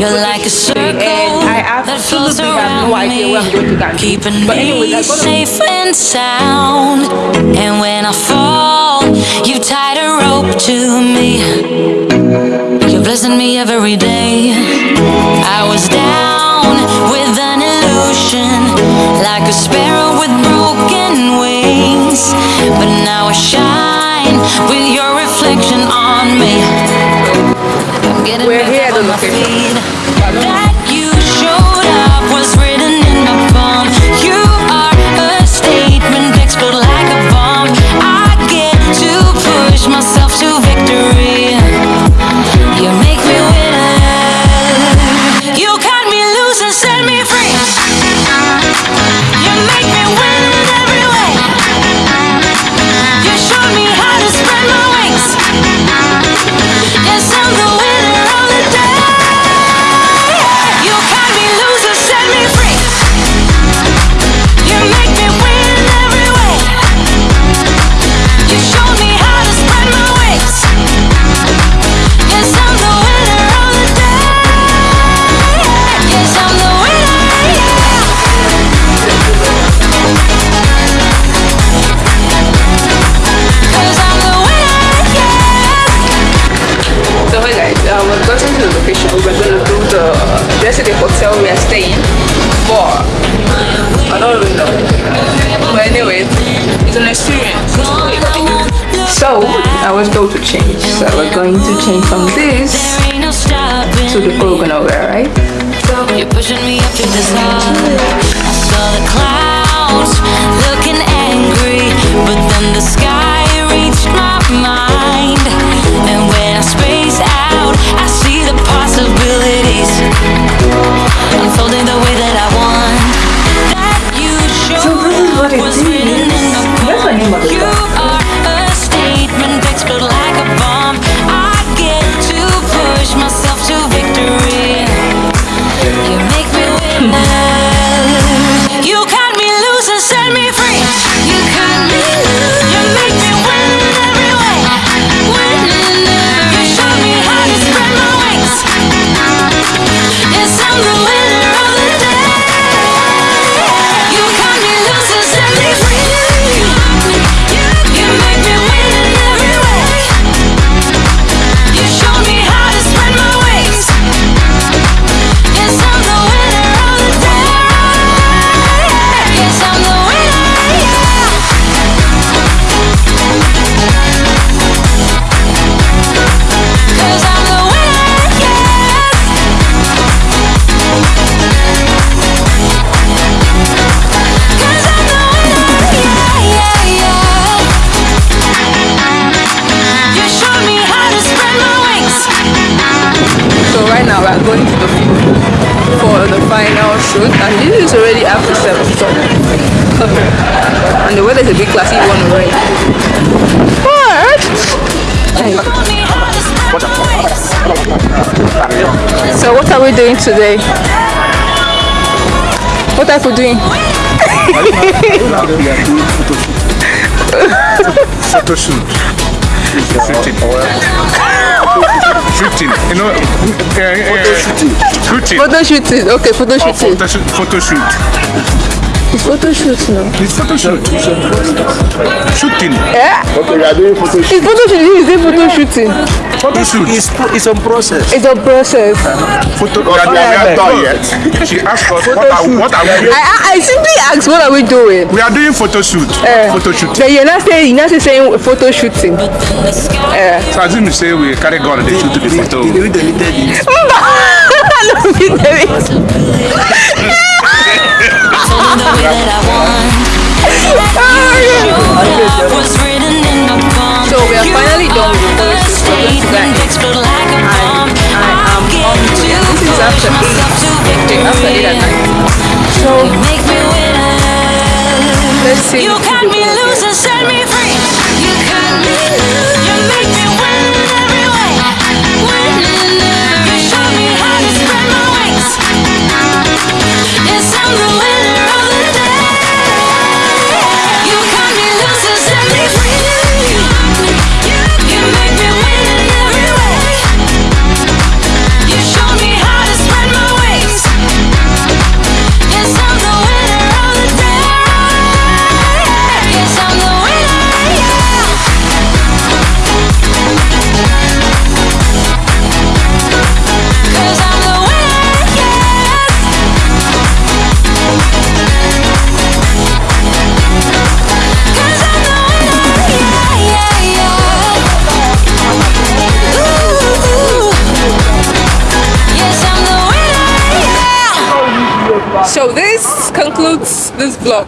You're like a circle and I that flows absolutely have around no idea where I'm going to me, that. keeping But me safe and sound. And when I fall, you tied a rope to me. You're blessing me every day. I was down with an illusion, like a sparrow We're back at But it's an experience. So, I was told to change. So we're going to change from this to the clothes wear, right? You're pushing me up to the. I saw the clouds looking angry, but then the sky and this is already after 7 so and the weather is a bit classy one already. What? Hey. Showed me how to spread my wings. So what are we doing today? What are we doing? photo shoot. Shooting. shooting. You know, uh, uh, shooting. Photo shooting. Okay, photo shooting. photo, shoot- photo shoot. It's photo shoot now. It's photo shoot. Shooting. Yeah. Okay, we are doing photo shoot. It's photo shooting. Is it photo shooting? Photo shoot. It's, it's on process. It's a process. Photo. We are, we are not done yet. She asked us what are, what are we doing? I, I, simply asked, what are we doing? We are doing photo shoot. Eh. Photo shoot. Then you're not saying, you're not saying photo shooting. But then the sky Yeah. So as you say we carry gun they shoot the photo. We deleted it. No, we did it. unfolding the way that I want. Ah, that was written in my palm. So we are finally done with the You photo shoot. We're going to statement, guys. explode like a bomb. I am on to to This is after push myself to Okay, after eight at night. So You make me winner. let's see. You cut me loose and set me free. You cut me loose. You make me win every way. Win So this concludes this vlog.